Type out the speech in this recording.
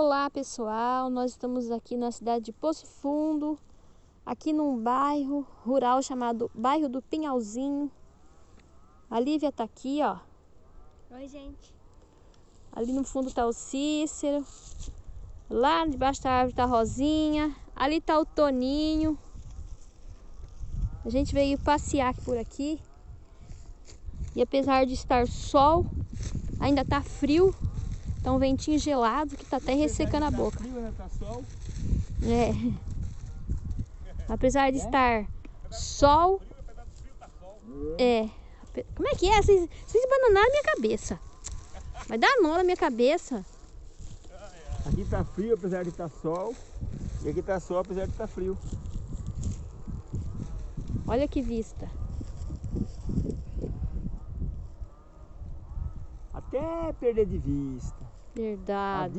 Olá pessoal, nós estamos aqui na cidade de Poço Fundo, aqui num bairro rural chamado Bairro do Pinhalzinho. A Lívia tá aqui, ó. Oi, gente. Ali no fundo tá o Cícero. Lá debaixo da árvore tá a Rosinha. Ali tá o Toninho. A gente veio passear por aqui. E apesar de estar sol, ainda tá frio. Tá um ventinho gelado que tá até ressecando a boca. Frio, né? Tá sol. É. Apesar de estar sol. É. Como é que é? Vocês, vocês bananaram minha cabeça. Vai dar nó na minha cabeça. Aqui tá frio, apesar de estar sol. E aqui tá sol, apesar de estar frio. Olha que vista. Até perder de vista. Verdade.